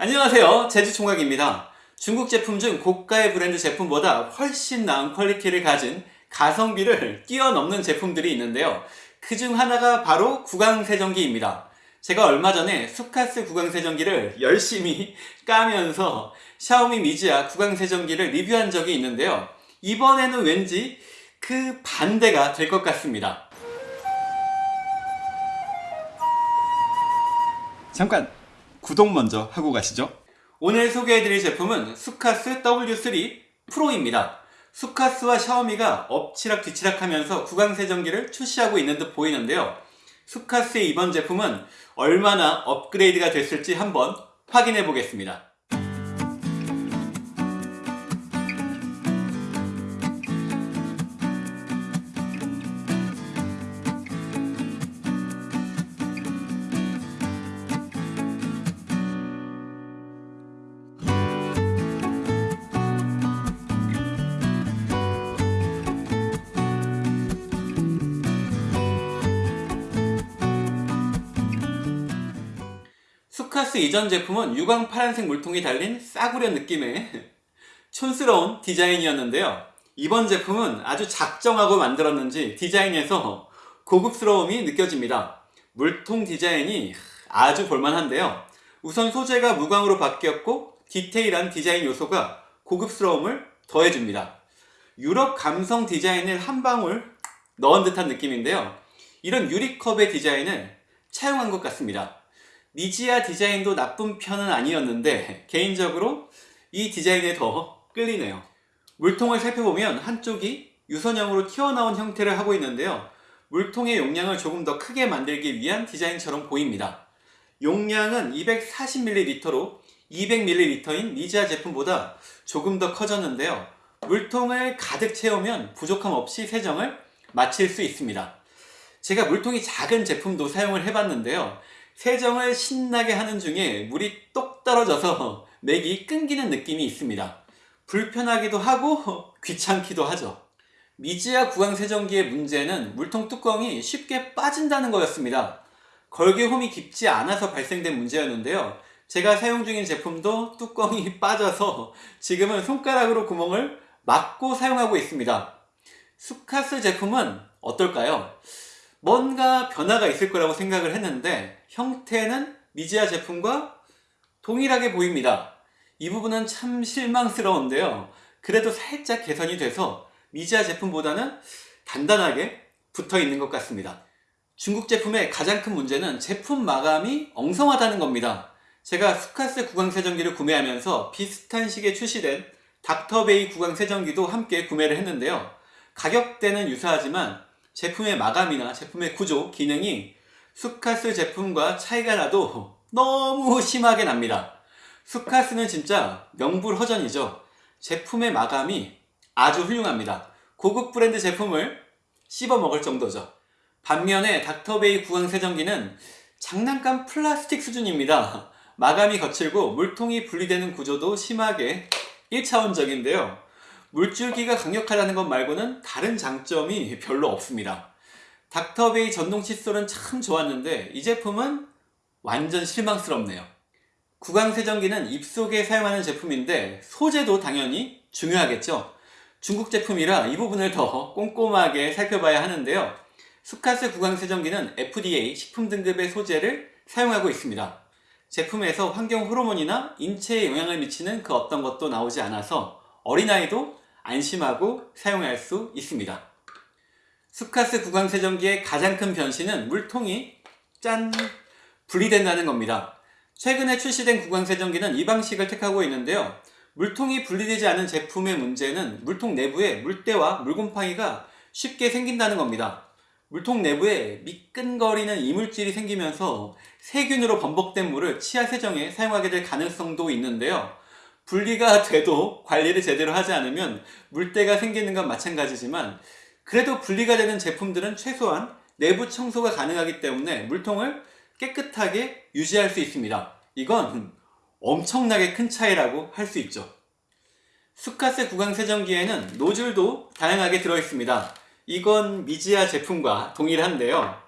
안녕하세요. 제주총각입니다. 중국 제품 중 고가의 브랜드 제품보다 훨씬 나은 quality를 가진 가성비를 뛰어넘는 제품들이 있는데요. 그 중 하나가 바로 구강세정기입니다. 제가 얼마 전에 수카스 구강세정기를 열심히 까면서 샤오미 미지아 구강세정기를 리뷰한 적이 있는데요. 이번에는 왠지 그 반대가 될 것 같습니다. 잠깐 구독 먼저 하고 가시죠. 오늘 소개해드릴 제품은 수카스 W3 프로입니다. 수카스와 샤오미가 엎치락 뒤치락 하면서 구강세정기를 출시하고 있는 듯 보이는데요. 수카스의 이번 제품은 얼마나 업그레이드가 됐을지 한번 확인해 보겠습니다. 수카스 이전 제품은 유광 파란색 물통이 달린 싸구려 느낌의 촌스러운 디자인이었는데요. 이번 제품은 아주 작정하고 만들었는지 디자인에서 고급스러움이 느껴집니다. 물통 디자인이 아주 볼만한데요. 우선 소재가 무광으로 바뀌었고 디테일한 디자인 요소가 고급스러움을 더해줍니다. 유럽 감성 디자인을 한 방울 넣은 듯한 느낌인데요. 이런 유리컵의 디자인을 차용한 것 같습니다. 미지아 디자인도 나쁜 편은 아니었는데 개인적으로 이 디자인에 더 끌리네요. 물통을 살펴보면 한쪽이 유선형으로 튀어나온 형태를 하고 있는데요. 물통의 용량을 조금 더 크게 만들기 위한 디자인처럼 보입니다. 용량은 240ml로 200ml인 미지아 제품보다 조금 더 커졌는데요. 물통을 가득 채우면 부족함 없이 세정을 마칠 수 있습니다. 제가 물통이 작은 제품도 사용을 해봤는데요. 세정을 신나게 하는 중에 물이 똑 떨어져서 맥이 끊기는 느낌이 있습니다. 불편하기도 하고 귀찮기도 하죠. 미지아 구강 세정기의 문제는 물통 뚜껑이 쉽게 빠진다는 거였습니다. 걸개홈이 깊지 않아서 발생된 문제였는데요. 제가 사용 중인 제품도 뚜껑이 빠져서 지금은 손가락으로 구멍을 막고 사용하고 있습니다. 수카스 제품은 어떨까요? 뭔가 변화가 있을 거라고 생각을 했는데 형태는 미지아 제품과 동일하게 보입니다. 이 부분은 참 실망스러운데요. 그래도 살짝 개선이 돼서 미지아 제품보다는 단단하게 붙어 있는 것 같습니다. 중국 제품의 가장 큰 문제는 제품 마감이 엉성하다는 겁니다. 제가 수카스 구강세정기를 구매하면서 비슷한 시기에 출시된 닥터베이 구강세정기도 함께 구매를 했는데요. 가격대는 유사하지만 제품의 마감이나 제품의 구조, 기능이 수카스 제품과 차이가 나도 너무 심하게 납니다. 수카스는 진짜 명불허전이죠. 제품의 마감이 아주 훌륭합니다. 고급 브랜드 제품을 씹어 먹을 정도죠. 반면에 닥터베이 구강 세정기는 장난감 플라스틱 수준입니다. 마감이 거칠고 물통이 분리되는 구조도 심하게 1차원적인데요. 물줄기가 강력하다는 것 말고는 다른 장점이 별로 없습니다. 닥터베이 전동 칫솔은 참 좋았는데 이 제품은 완전 실망스럽네요. 구강세정기는 입속에 사용하는 제품인데 소재도 당연히 중요하겠죠. 중국 제품이라 이 부분을 더 꼼꼼하게 살펴봐야 하는데요. 수카스 구강세정기는 FDA 식품 등급의 소재를 사용하고 있습니다. 제품에서 환경 호르몬이나 인체에 영향을 미치는 그 어떤 것도 나오지 않아서 어린아이도 안심하고 사용할 수 있습니다. 수카스 구강세정기의 가장 큰 변신은 물통이 짠! 분리된다는 겁니다. 최근에 출시된 구강세정기는 이 방식을 택하고 있는데요. 물통이 분리되지 않은 제품의 문제는 물통 내부에 물때와 물곰팡이가 쉽게 생긴다는 겁니다. 물통 내부에 미끈거리는 이물질이 생기면서 세균으로 범벅된 물을 치아 세정에 사용하게 될 가능성도 있는데요. 분리가 돼도 관리를 제대로 하지 않으면 물때가 생기는 건 마찬가지지만 그래도 분리가 되는 제품들은 최소한 내부 청소가 가능하기 때문에 물통을 깨끗하게 유지할 수 있습니다. 이건 엄청나게 큰 차이라고 할 수 있죠. 수카세 구강 세정기에는 노즐도 다양하게 들어있습니다. 이건 미지아 제품과 동일한데요.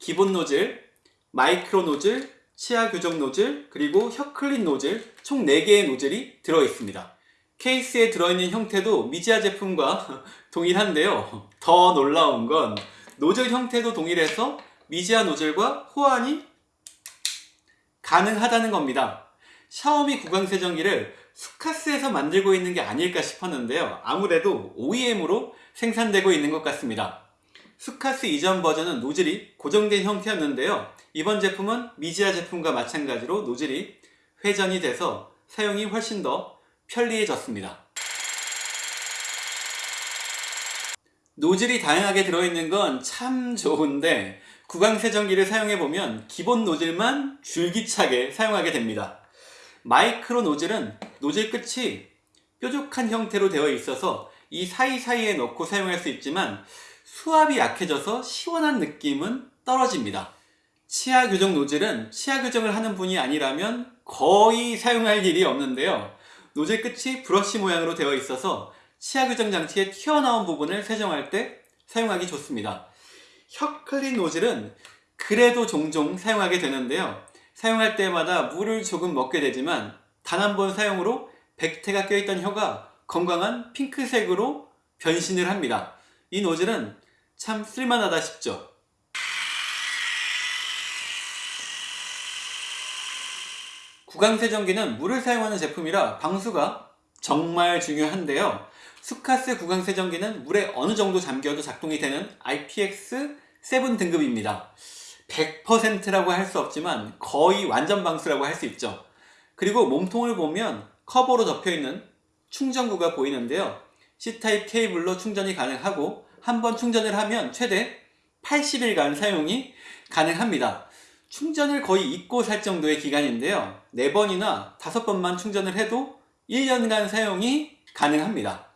기본 노즐, 마이크로 노즐, 치아 교정 노즐, 그리고 혀 clean 노즐 총 4개의 노즐이 들어있습니다. 케이스에 들어있는 형태도 미지아 제품과 동일한데요. 더 놀라운 건 노즐 형태도 동일해서 미지아 노즐과 호환이 가능하다는 겁니다. 샤오미 구강세정기를 수카스에서 만들고 있는 게 아닐까 싶었는데요. 아무래도 OEM으로 생산되고 있는 것 같습니다. 수카스 이전 버전은 노즐이 고정된 형태였는데요. 이번 제품은 미지아 제품과 마찬가지로 노즐이 회전이 돼서 사용이 훨씬 더 편리해졌습니다. 노즐이 다양하게 들어있는 건 참 좋은데 구강세정기를 사용해보면 기본 노즐만 줄기차게 사용하게 됩니다. 마이크로 노즐은 노즐 끝이 뾰족한 형태로 되어 있어서 이 사이사이에 넣고 사용할 수 있지만 수압이 약해져서 시원한 느낌은 떨어집니다. 치아 교정 노즐은 치아 교정을 하는 분이 아니라면 거의 사용할 일이 없는데요. 노즐 끝이 브러쉬 모양으로 되어 있어서 치아 교정 장치에 튀어나온 부분을 세정할 때 사용하기 좋습니다. 혀 clean 노즐은 그래도 종종 사용하게 되는데요. 사용할 때마다 물을 조금 먹게 되지만 단 한 번 사용으로 백태가 껴있던 혀가 건강한 핑크색으로 변신을 합니다. 이 노즐은 참 쓸만하다 싶죠. 구강세정기는 물을 사용하는 제품이라 방수가 정말 중요한데요. 수카스 구강세정기는 물에 어느 정도 잠겨도 작동이 되는 IPX7 등급입니다. 100%라고 할 수 없지만 거의 완전 방수라고 할 수 있죠. 그리고 몸통을 보면 커버로 덮여있는 충전구가 보이는데요. C타입 케이블로 충전이 가능하고 한 번 충전을 하면 최대 80일간 사용이 가능합니다. 충전을 거의 잊고 살 정도의 기간인데요. 4번이나 5번만 충전을 해도 1년간 사용이 가능합니다.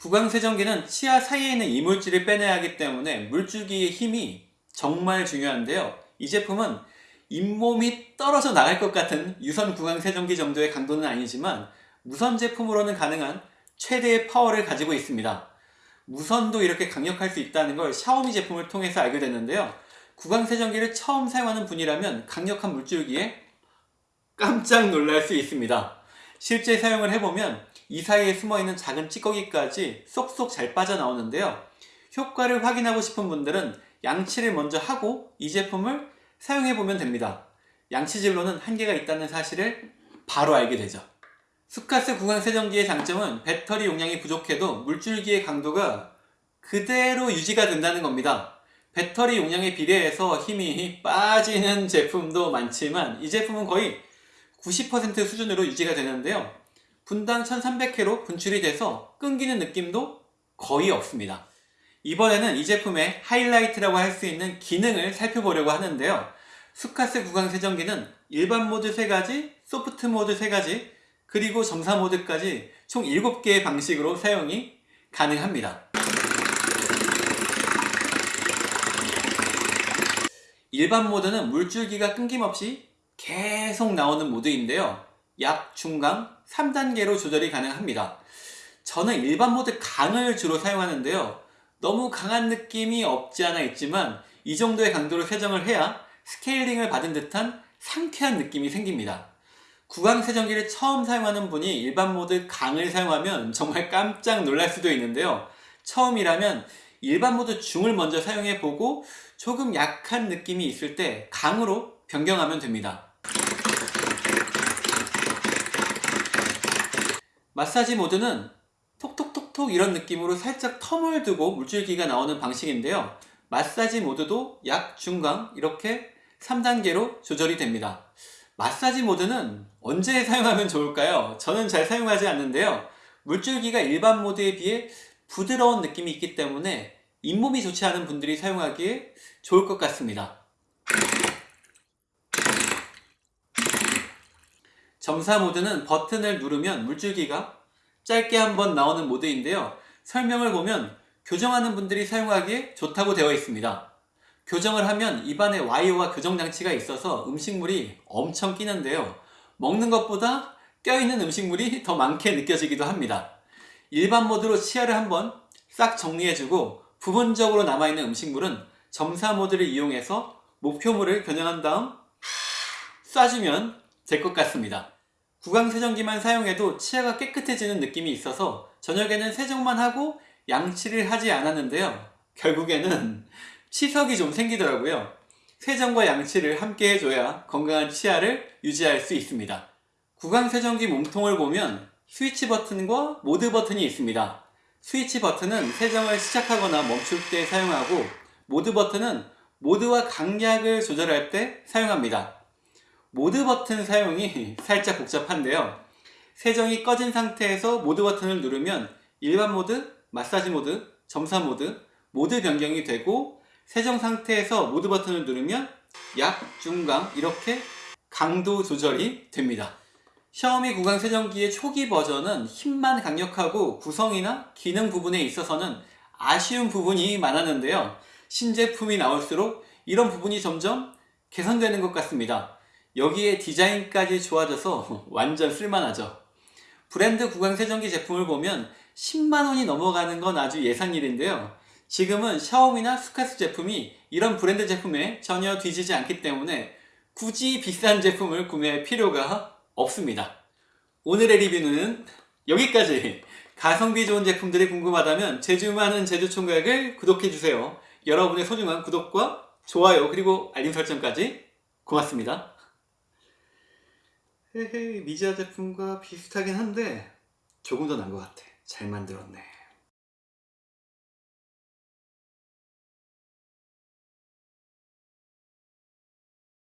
구강세정기는 치아 사이에 있는 이물질을 빼내야 하기 때문에 물줄기의 힘이 정말 중요한데요. 이 제품은 잇몸이 떨어져 나갈 것 같은 유선 구강세정기 정도의 강도는 아니지만 무선 제품으로는 가능한 최대의 파워를 가지고 있습니다. 무선도 이렇게 강력할 수 있다는 걸 샤오미 제품을 통해서 알게 됐는데요. 구강 세정기를 처음 사용하는 분이라면 강력한 물줄기에 깜짝 놀랄 수 있습니다. 실제 사용을 해보면 이 사이에 숨어있는 작은 찌꺼기까지 쏙쏙 잘 빠져나오는데요. 효과를 확인하고 싶은 분들은 양치를 먼저 하고 이 제품을 사용해보면 됩니다. 양치질로는 한계가 있다는 사실을 바로 알게 되죠. 수카스 구강 세정기의 장점은 배터리 용량이 부족해도 물줄기의 강도가 그대로 유지가 된다는 겁니다. 배터리 용량에 비례해서 힘이 빠지는 제품도 많지만 이 제품은 거의 90% 수준으로 유지가 되는데요. 분당 1300회로 분출이 돼서 끊기는 느낌도 거의 없습니다. 이번에는 이 제품의 하이라이트라고 할 수 있는 기능을 살펴보려고 하는데요. 수카스 구강 세정기는 일반 모드 3가지, 소프트 모드 3가지, 그리고 점사 모드까지 총 7개의 방식으로 사용이 가능합니다. 일반 모드는 물줄기가 끊김없이 계속 나오는 모드인데요. 약, 중강, 3단계로 조절이 가능합니다. 저는 일반 모드 강을 주로 사용하는데요. 너무 강한 느낌이 없지 않아 있지만 이 정도의 강도로 세정을 해야 스케일링을 받은 듯한 상쾌한 느낌이 생깁니다. 구강 세정기를 처음 사용하는 분이 일반 모드 강을 사용하면 정말 깜짝 놀랄 수도 있는데요. 처음이라면 일반 모드 중을 먼저 사용해 보고 조금 약한 느낌이 있을 때 강으로 변경하면 됩니다. 마사지 모드는 톡톡톡톡 이런 느낌으로 살짝 텀을 두고 물줄기가 나오는 방식인데요. 마사지 모드도 약, 중강 이렇게 3단계로 조절이 됩니다. 마사지 모드는 언제 사용하면 좋을까요? 저는 잘 사용하지 않는데요. 물줄기가 일반 모드에 비해 부드러운 느낌이 있기 때문에 잇몸이 좋지 않은 분들이 사용하기에 좋을 것 같습니다. 점사 모드는 버튼을 누르면 물줄기가 짧게 한 번 나오는 모드인데요. 설명을 보면 교정하는 분들이 사용하기에 좋다고 되어 있습니다. 교정을 하면 입안에 와이어와 교정 장치가 있어서 음식물이 엄청 끼는데요. 먹는 것보다 껴있는 음식물이 더 많게 느껴지기도 합니다. 일반 모드로 치아를 한번 싹 정리해주고 부분적으로 남아있는 음식물은 점사 모드를 이용해서 목표물을 겨냥한 다음 쏴주면 될 것 같습니다. 구강 세정기만 사용해도 치아가 깨끗해지는 느낌이 있어서 저녁에는 세정만 하고 양치를 하지 않았는데요. 결국에는 치석이 좀 생기더라고요. 세정과 양치를 함께 해줘야 건강한 치아를 유지할 수 있습니다. 구강 세정기 몸통을 보면 스위치 버튼과 모드 버튼이 있습니다. 스위치 버튼은 세정을 시작하거나 멈출 때 사용하고 모드 버튼은 모드와 강약을 조절할 때 사용합니다. 모드 버튼 사용이 살짝 복잡한데요. 세정이 꺼진 상태에서 모드 버튼을 누르면 일반 모드, 마사지 모드, 점사 모드, 모드 변경이 되고 세정 상태에서 모드 버튼을 누르면 약, 중강 이렇게 강도 조절이 됩니다. 샤오미 구강 세정기의 초기 버전은 힘만 강력하고 구성이나 기능 부분에 있어서는 아쉬운 부분이 많았는데요. 신제품이 나올수록 이런 부분이 점점 개선되는 것 같습니다. 여기에 디자인까지 좋아져서 완전 쓸만하죠. 브랜드 구강 세정기 제품을 보면 10만원이 넘어가는 건 아주 예상일인데요. 지금은 샤오미나 스카스 제품이 이런 브랜드 제품에 전혀 뒤지지 않기 때문에 굳이 비싼 제품을 구매할 필요가 없습니다. 오늘의 리뷰는 여기까지. 가성비 좋은 제품들이 궁금하다면 제주 많은 제주총각을 구독해주세요. 여러분의 소중한 구독과 좋아요 그리고 알림 설정까지 고맙습니다. 헤헤 미자 제품과 비슷하긴 한데 조금 더 나은 것 같아. 잘 만들었네.